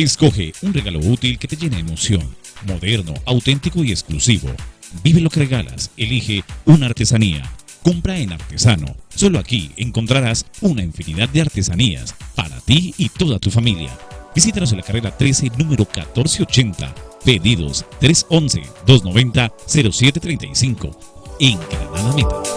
Escoge un regalo útil que te llene de emoción, moderno, auténtico y exclusivo. Vive lo que regalas, elige una artesanía. Compra en Artesano. Solo aquí encontrarás una infinidad de artesanías para ti y toda tu familia. Visítanos en la carrera 13, número 1480. Pedidos 311-290-0735. En Granada Meta.